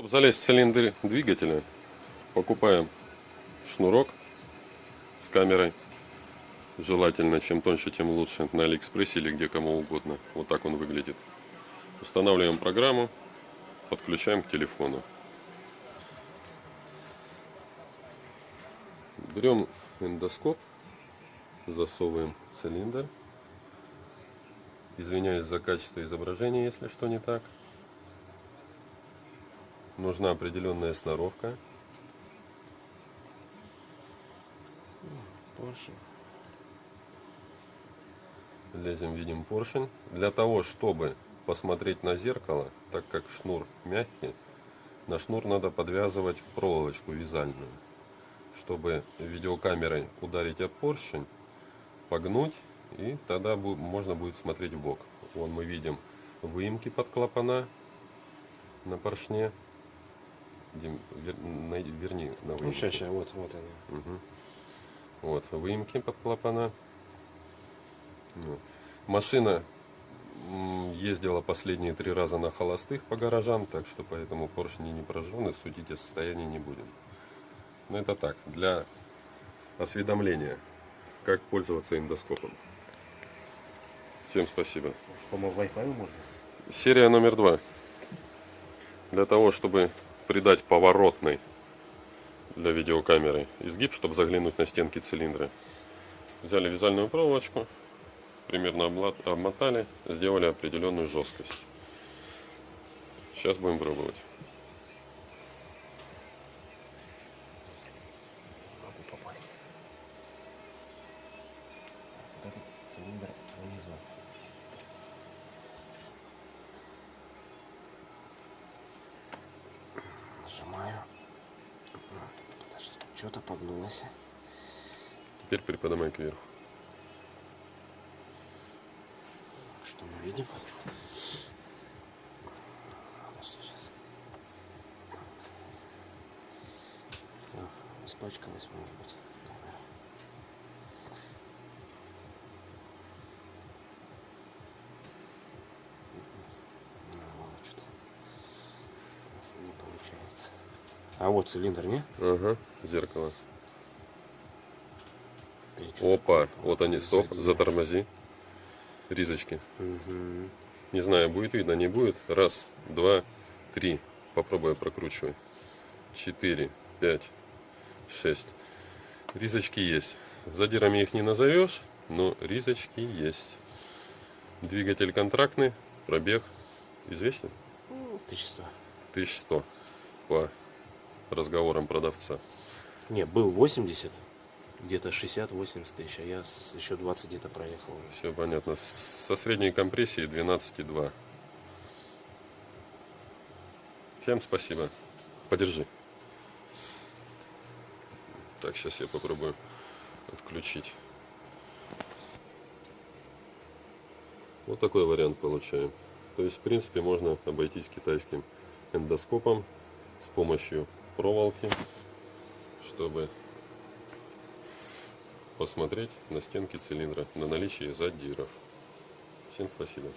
Чтобы залезть в цилиндр двигателя, покупаем шнурок с камерой. Желательно, чем тоньше, тем лучше. На Алиэкспрессе или где кому угодно. Вот так он выглядит. Устанавливаем программу, подключаем к телефону. Берем эндоскоп, засовываем цилиндр. Извиняюсь за качество изображения, если что не так. Нужна определенная сноровка. Поршень. Лезем, видим поршень. Для того, чтобы посмотреть на зеркало, так как шнур мягкий, на шнур надо подвязывать проволочку вязальную, чтобы видеокамерой ударить об поршень, погнуть, и тогда можно будет смотреть в бок. Вон мы видим выемки под клапана на поршне. Дим, вер- най- верни на Ну, выемки. сейчас, сейчас, вот, вот они. Мгм. Вот, выемки под клапана. Ну. Машина ездила последние три раза на холостых по гаражам, так что поэтому поршни не прожжены, судить о состоянии не будем. Но это так, для осведомления, как пользоваться эндоскопом. Всем спасибо. По Wi-Fi можно? Серия номер два. Для того, чтобы придать поворотный для видеокамеры изгиб, чтобы заглянуть на стенки цилиндра. Взяли вязальную проволочку, примерно обмотали, сделали определенную жесткость. Сейчас будем пробовать. Вот этот цилиндр внизу. Нажимаю. Подожди, что-то погнулось. Теперь приподнимай кверху. Что мы видим? Подожди, сейчас. Испачкалась, может быть, камера. Ну, ладно, что-то не получается. А вот цилиндр, не? Ага, зеркало. Опа, вот они, стоп, затормози. Ризочки. Мгм. Не знаю, будет видно, не будет. Раз, два, три. Попробуй прокручивай. Четыре, пять, шесть. Ризочки есть. Задирами их не назовешь, но ризочки есть. Двигатель контрактный, пробег известен? 1100. 1100 по разговорам продавца. Не, был 80, где-то 60-80 тысяч, а я еще 20 где-то проехал. Все понятно. Со средней компрессией 12,2. Всем спасибо. Подержи. Так, сейчас я попробую отключить. Вот такой вариант получаем. То есть, в принципе, можно обойтись китайским эндоскопом с помощью проволоки, чтобы посмотреть на стенки цилиндра на наличие задиров. Всем спасибо.